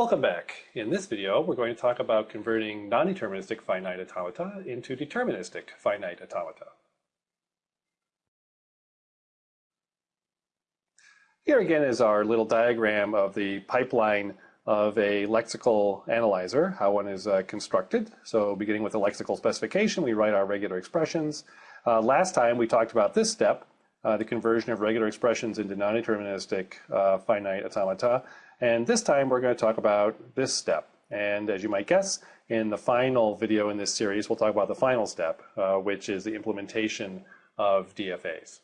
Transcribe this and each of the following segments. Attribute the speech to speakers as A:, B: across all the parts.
A: Welcome back. In this video, we're going to talk about converting non-deterministic finite automata into deterministic finite automata. Here again is our little diagram of the pipeline of a lexical analyzer, how one is uh, constructed. So beginning with the lexical specification, we write our regular expressions. Uh, last time we talked about this step, uh, the conversion of regular expressions into non-deterministic uh, finite automata. And this time we're going to talk about this step. And as you might guess, in the final video in this series, we'll talk about the final step, uh, which is the implementation of DFAs.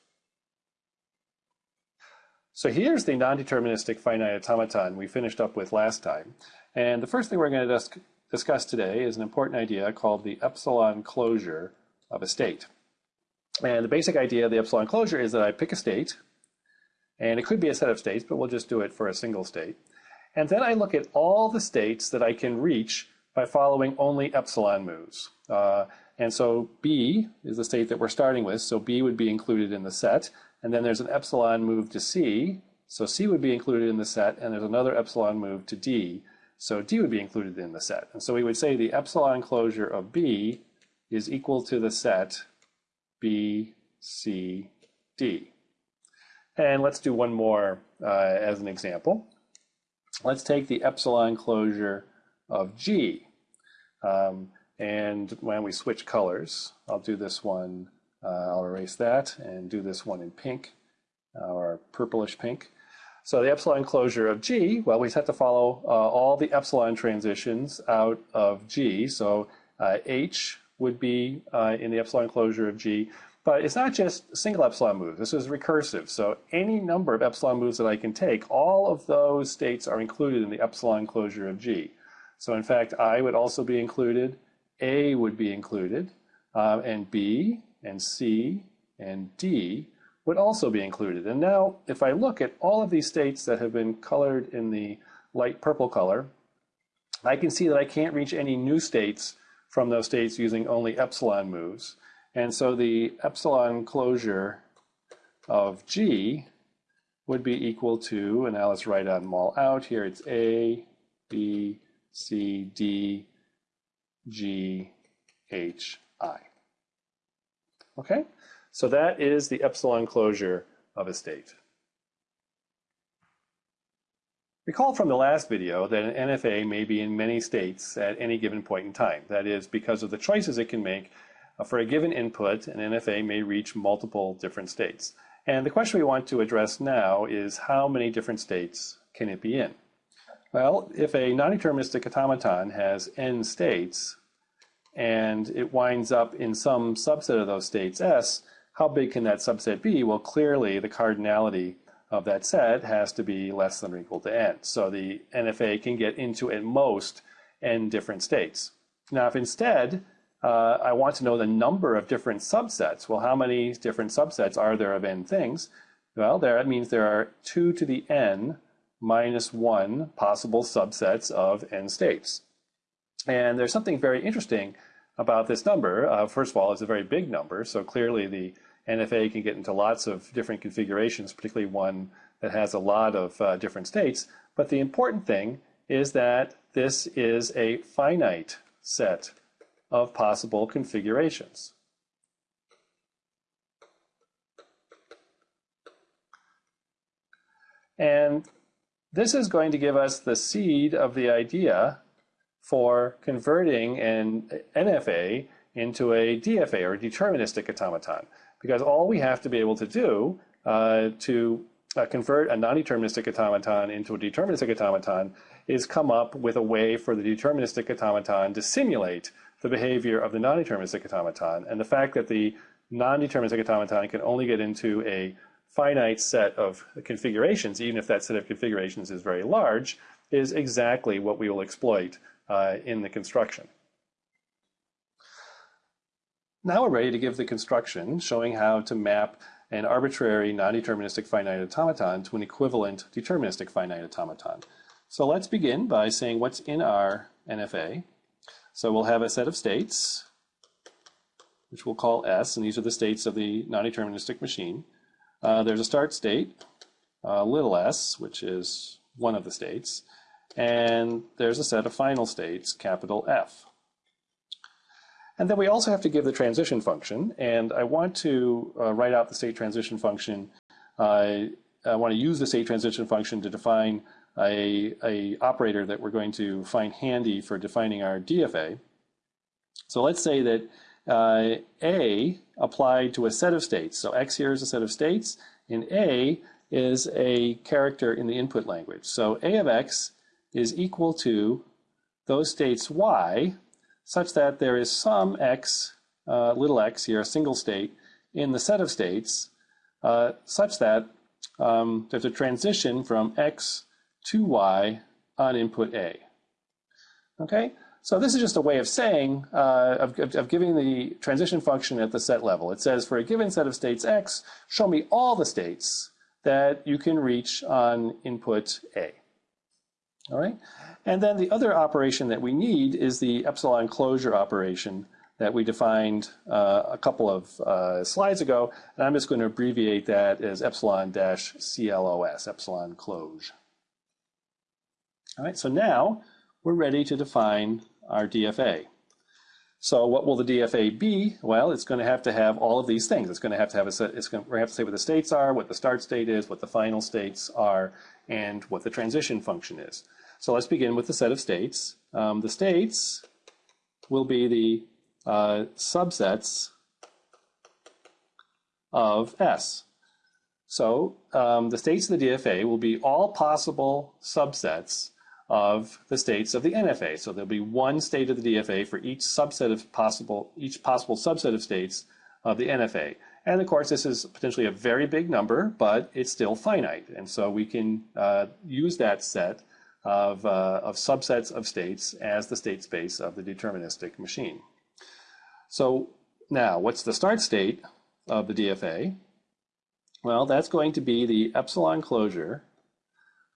A: So here's the non-deterministic finite automaton we finished up with last time. And the first thing we're going to discuss today is an important idea called the epsilon closure of a state. And the basic idea of the epsilon closure is that I pick a state, and it could be a set of states, but we'll just do it for a single state. And then I look at all the states that I can reach by following only epsilon moves. Uh, and so B is the state that we're starting with, so B would be included in the set. And then there's an epsilon move to C, so C would be included in the set, and there's another epsilon move to D, so D would be included in the set. And so we would say the epsilon closure of B is equal to the set B, C, D. And let's do one more uh, as an example. Let's take the epsilon closure of G. Um, and when we switch colors, I'll do this one, uh, I'll erase that and do this one in pink uh, or purplish pink. So the epsilon closure of G, well, we have to follow uh, all the epsilon transitions out of G. So uh, H would be uh, in the epsilon closure of G. But it's not just single epsilon moves. This is recursive. So any number of epsilon moves that I can take, all of those states are included in the epsilon closure of G. So in fact, I would also be included, A would be included, um, and B and C and D would also be included. And now if I look at all of these states that have been colored in the light purple color, I can see that I can't reach any new states from those states using only epsilon moves. And so the epsilon closure of G would be equal to, and now let's write them all out here, it's A, B, C, D, G, H, I. Okay, so that is the epsilon closure of a state. Recall from the last video that an NFA may be in many states at any given point in time. That is, because of the choices it can make, uh, for a given input, an NFA may reach multiple different states. And the question we want to address now is how many different states can it be in? Well, if a non-deterministic automaton has n states, and it winds up in some subset of those states S, how big can that subset be? Well, clearly the cardinality of that set has to be less than or equal to n. So the NFA can get into at most n different states. Now, if instead uh, I want to know the number of different subsets, well, how many different subsets are there of n things? Well, there, that means there are 2 to the n minus 1 possible subsets of n states. And there's something very interesting about this number. Uh, first of all, it's a very big number, so clearly the NFA can get into lots of different configurations, particularly one that has a lot of uh, different states. But the important thing is that this is a finite set of possible configurations. And this is going to give us the seed of the idea for converting an NFA into a DFA or deterministic automaton because all we have to be able to do uh, to uh, convert a non-deterministic automaton into a deterministic automaton is come up with a way for the deterministic automaton to simulate the behavior of the non-deterministic automaton. And the fact that the non-deterministic automaton can only get into a finite set of configurations, even if that set of configurations is very large, is exactly what we will exploit uh, in the construction. Now we're ready to give the construction showing how to map an arbitrary non-deterministic finite automaton to an equivalent deterministic finite automaton. So let's begin by saying what's in our NFA. So we'll have a set of states, which we'll call S, and these are the states of the non-deterministic machine. Uh, there's a start state, uh, little s, which is one of the states. and there's a set of final states, capital F. And then we also have to give the transition function, and I want to uh, write out the state transition function. Uh, I want to use the state transition function to define a, a operator that we're going to find handy for defining our DFA. So let's say that uh, A applied to a set of states. So X here is a set of states, and A is a character in the input language. So A of X is equal to those states Y such that there is some X, uh, little x here, a single state, in the set of states uh, such that um, there's a transition from X to Y on input A. Okay, so this is just a way of saying, uh, of, of, giving the transition function at the set level. It says for a given set of states X, show me all the states that you can reach on input A. All right, and then the other operation that we need is the epsilon closure operation that we defined uh, a couple of uh, slides ago, and I'm just going to abbreviate that as epsilon dash CLOS, epsilon close. All right, so now we're ready to define our DFA. So what will the DFA be? Well, it's going to have to have all of these things. It's going to have to have a set, it's going to, have to say what the states are, what the start state is, what the final states are, and what the transition function is. So let's begin with the set of states. Um, the states will be the uh, subsets of S. So um, the states of the DFA will be all possible subsets of the states of the NFA. So there'll be one state of the DFA for each subset of possible, each possible subset of states of the NFA. And of course, this is potentially a very big number, but it's still finite. And so we can uh, use that set of, uh, of subsets of states as the state space of the deterministic machine. So now, what's the start state of the DFA? Well, that's going to be the epsilon closure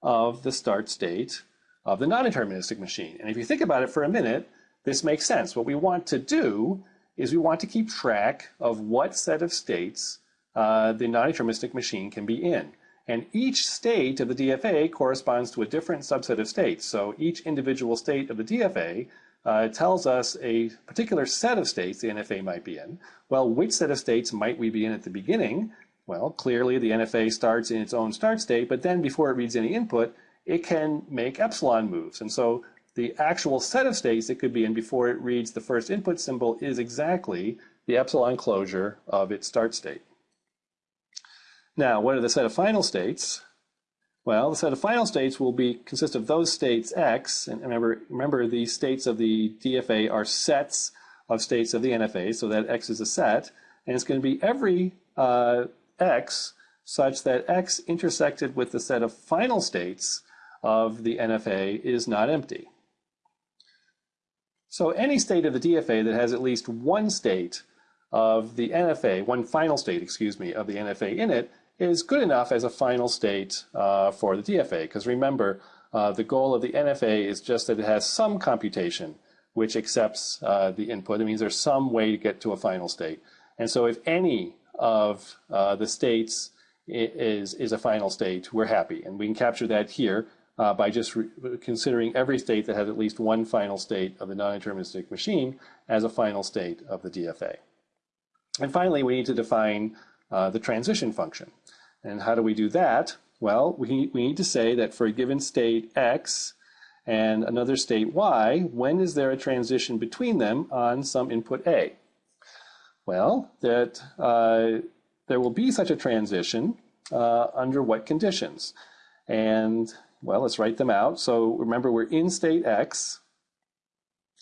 A: of the start state of the non-deterministic machine. And if you think about it for a minute, this makes sense. What we want to do is we want to keep track of what set of states uh, the non-deterministic machine can be in. And each state of the DFA corresponds to a different subset of states. So each individual state of the DFA uh, tells us a particular set of states the NFA might be in. Well, which set of states might we be in at the beginning? Well, clearly the NFA starts in its own start state, but then before it reads any input, it can make epsilon moves. And so the actual set of states it could be in before it reads the first input symbol is exactly the epsilon closure of its start state. Now, what are the set of final states? Well, the set of final states will be consist of those states X, and remember, remember the states of the DFA are sets of states of the NFA, so that X is a set, and it's going to be every uh, X such that X intersected with the set of final states of the NFA is not empty. So any state of the DFA that has at least one state of the NFA, one final state, excuse me, of the NFA in it is good enough as a final state uh, for the DFA. Because remember, uh, the goal of the NFA is just that it has some computation which accepts uh, the input. It means there's some way to get to a final state. And so if any of uh, the states is, is a final state, we're happy. And we can capture that here uh, by just considering every state that has at least one final state of the non-deterministic machine as a final state of the DFA. And finally, we need to define uh, the transition function. And how do we do that? Well, we, we need to say that for a given state x and another state y, when is there a transition between them on some input a? Well, that uh, there will be such a transition uh, under what conditions? And well, let's write them out. So remember, we're in state X.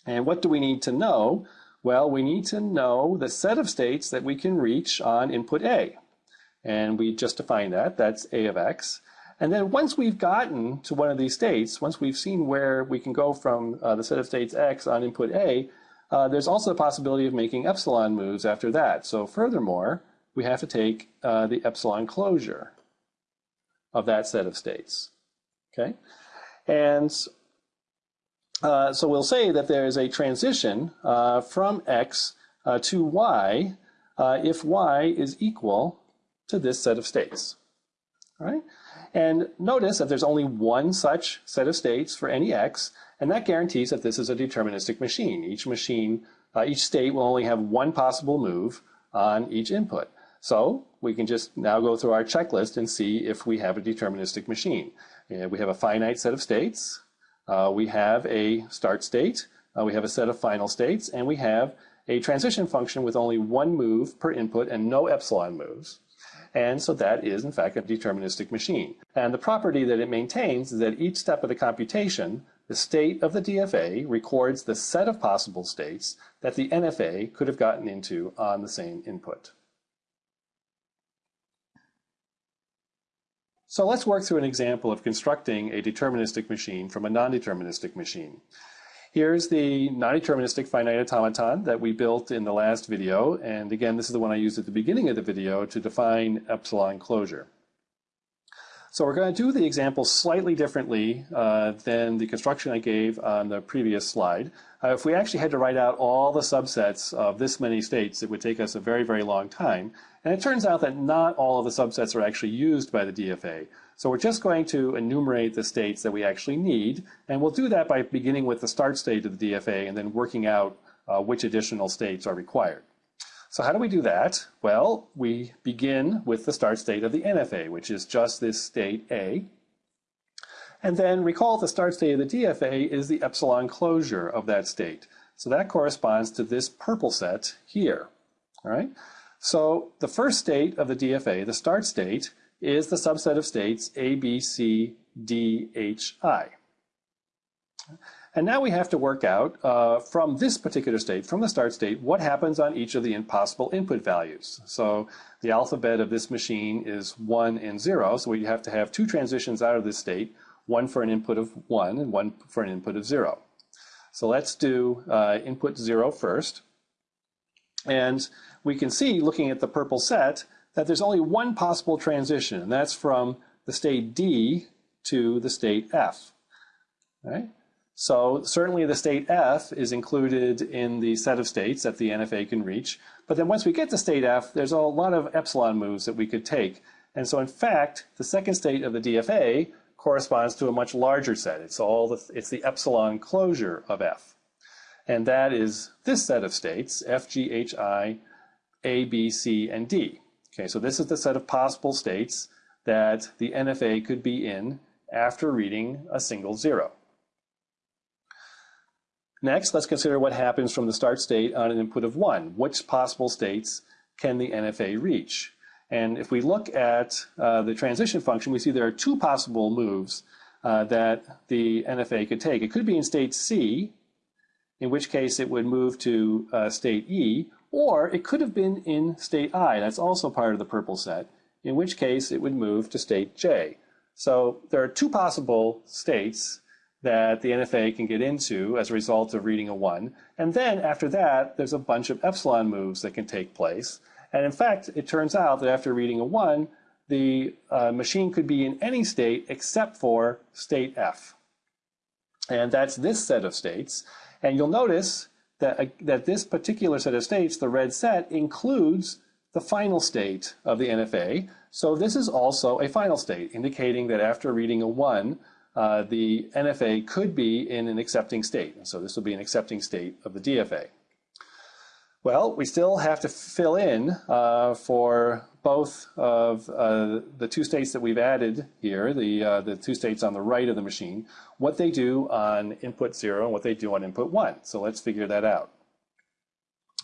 A: And what do we need to know? Well, we need to know the set of states that we can reach on input A. And we just defined that. That's A of X. And then once we've gotten to one of these states, once we've seen where we can go from uh, the set of states X on input A, uh, there's also the possibility of making epsilon moves after that. So furthermore, we have to take uh, the epsilon closure of that set of states. Okay, and uh, so we'll say that there is a transition uh, from x uh, to y uh, if y is equal to this set of states. All right, And notice that there's only one such set of states for any x, and that guarantees that this is a deterministic machine. Each machine, uh, each state will only have one possible move on each input. So we can just now go through our checklist and see if we have a deterministic machine. Uh, we have a finite set of states, uh, we have a start state, uh, we have a set of final states, and we have a transition function with only one move per input and no epsilon moves. And so that is, in fact, a deterministic machine. And the property that it maintains is that each step of the computation, the state of the DFA records the set of possible states that the NFA could have gotten into on the same input. So let's work through an example of constructing a deterministic machine from a non-deterministic machine. Here's the non-deterministic finite automaton that we built in the last video. And again, this is the one I used at the beginning of the video to define epsilon closure. So we're going to do the example slightly differently uh, than the construction I gave on the previous slide. Uh, if we actually had to write out all the subsets of this many states, it would take us a very, very long time. And it turns out that not all of the subsets are actually used by the DFA. So we're just going to enumerate the states that we actually need, and we'll do that by beginning with the start state of the DFA and then working out uh, which additional states are required. So how do we do that? Well, we begin with the start state of the NFA, which is just this state A. And then recall the start state of the DFA is the epsilon closure of that state. So that corresponds to this purple set here. All right. So the first state of the DFA, the start state, is the subset of states A, B, C, D, H, I. And now we have to work out uh, from this particular state, from the start state, what happens on each of the possible input values. So the alphabet of this machine is 1 and 0, so we have to have two transitions out of this state, one for an input of 1 and one for an input of 0. So let's do uh, input 0 first. And we can see, looking at the purple set, that there's only one possible transition, and that's from the state D to the state F. Right? So certainly the state F is included in the set of states that the NFA can reach. But then once we get to state F, there's a lot of epsilon moves that we could take. And so in fact, the second state of the DFA corresponds to a much larger set. It's all the, it's the epsilon closure of F. And that is this set of states, F, G, H, I, A, B, C, and D. Okay, so this is the set of possible states that the NFA could be in after reading a single zero. Next, let's consider what happens from the start state on an input of 1. Which possible states can the NFA reach? And if we look at uh, the transition function, we see there are two possible moves uh, that the NFA could take. It could be in state C, in which case it would move to uh, state E, or it could have been in state I, that's also part of the purple set, in which case it would move to state J. So there are two possible states that the NFA can get into as a result of reading a 1. And then after that, there's a bunch of epsilon moves that can take place. And in fact, it turns out that after reading a 1, the uh, machine could be in any state except for state F. And that's this set of states. And you'll notice that, uh, that this particular set of states, the red set, includes the final state of the NFA. So this is also a final state, indicating that after reading a 1, uh, the NFA could be in an accepting state. So this will be an accepting state of the DFA. Well, we still have to fill in uh, for both of uh, the two states that we've added here, the, uh, the two states on the right of the machine, what they do on input 0 and what they do on input 1. So let's figure that out.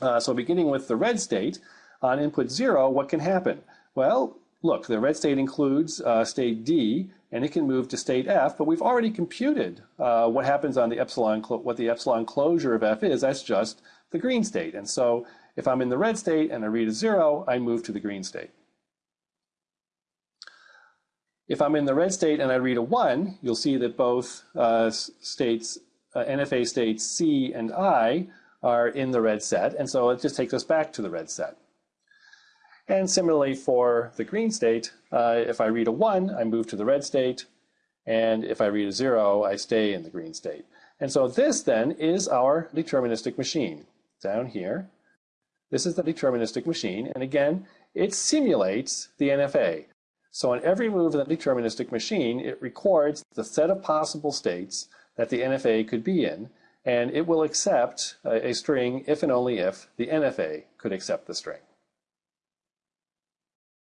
A: Uh, so beginning with the red state, on input 0, what can happen? Well, look, the red state includes state D, and it can move to state F, but we've already computed uh, what happens on the epsilon, what the epsilon closure of F is. That's just the green state. And so if I'm in the red state and I read a zero, I move to the green state. If I'm in the red state and I read a one, you'll see that both uh, states, uh, NFA states C and I are in the red set. And so it just takes us back to the red set. And similarly for the green state, uh, if I read a 1, I move to the red state. And if I read a 0, I stay in the green state. And so this then is our deterministic machine down here. This is the deterministic machine. And again, it simulates the NFA. So on every move of the deterministic machine, it records the set of possible states that the NFA could be in, and it will accept a, a string if and only if the NFA could accept the string.